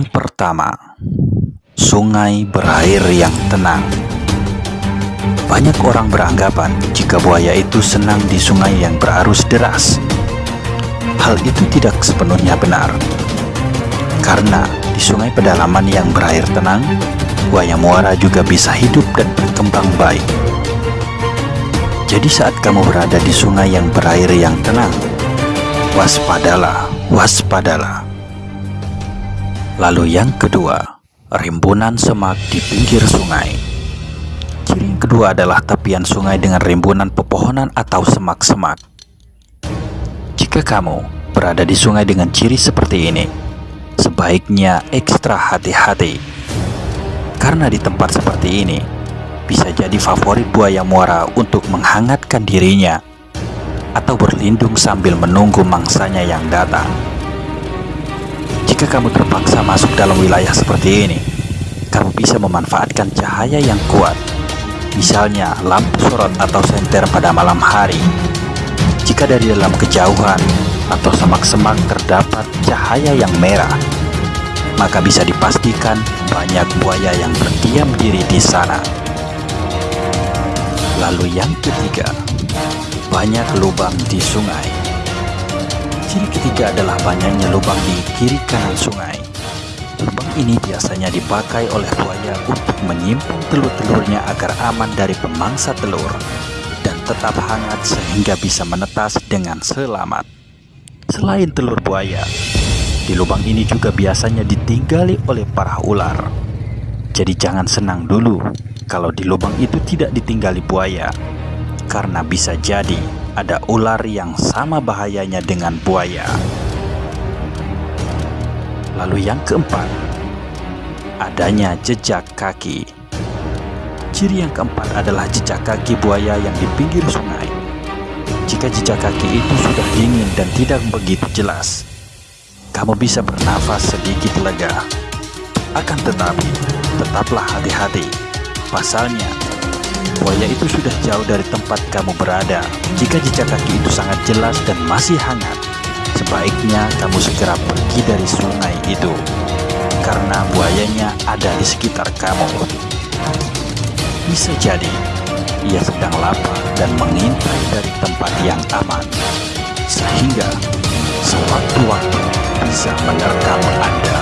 Yang pertama, sungai berair yang tenang. Banyak orang beranggapan jika buaya itu senang di sungai yang berarus deras. Hal itu tidak sepenuhnya benar. Karena di sungai pedalaman yang berair tenang, buaya muara juga bisa hidup dan berkembang baik. Jadi saat kamu berada di sungai yang berair yang tenang, waspadalah, waspadalah. Lalu yang kedua, rimbunan semak di pinggir sungai. Ciri yang kedua adalah tepian sungai dengan rimbunan pepohonan atau semak-semak. Jika kamu berada di sungai dengan ciri seperti ini, sebaiknya ekstra hati-hati. Karena di tempat seperti ini, bisa jadi favorit buaya muara untuk menghangatkan dirinya atau berlindung sambil menunggu mangsanya yang datang. Jika kamu terpaksa masuk dalam wilayah seperti ini, kamu bisa memanfaatkan cahaya yang kuat, misalnya lampu sorot atau senter pada malam hari. Jika dari dalam kejauhan atau semak-semak terdapat cahaya yang merah, maka bisa dipastikan banyak buaya yang berdiam diri di sana. Lalu yang ketiga, banyak lubang di sungai. Ciri ketiga adalah banyaknya lubang di kiri kanan sungai. Lubang ini biasanya dipakai oleh buaya untuk menyimpan telur-telurnya agar aman dari pemangsa telur dan tetap hangat sehingga bisa menetas dengan selamat. Selain telur buaya, di lubang ini juga biasanya ditinggali oleh para ular. Jadi jangan senang dulu kalau di lubang itu tidak ditinggali buaya, karena bisa jadi ada ular yang sama bahayanya dengan buaya. Lalu yang keempat, adanya jejak kaki. Ciri yang keempat adalah jejak kaki buaya yang di pinggir sungai. Jika jejak kaki itu sudah dingin dan tidak begitu jelas, kamu bisa bernafas sedikit lega. Akan tetapi, tetaplah hati-hati. Pasalnya, buaya itu sudah jauh dari tempat kamu berada. Jika jejak kaki itu sangat jelas dan masih hangat, sebaiknya kamu segera pergi dari sungai itu. Karena buayanya ada di sekitar kamu. Bisa jadi, ia sedang lapar dan mengintai dari tempat yang aman. Sehingga, sewaktu-waktu bisa menerkam Anda.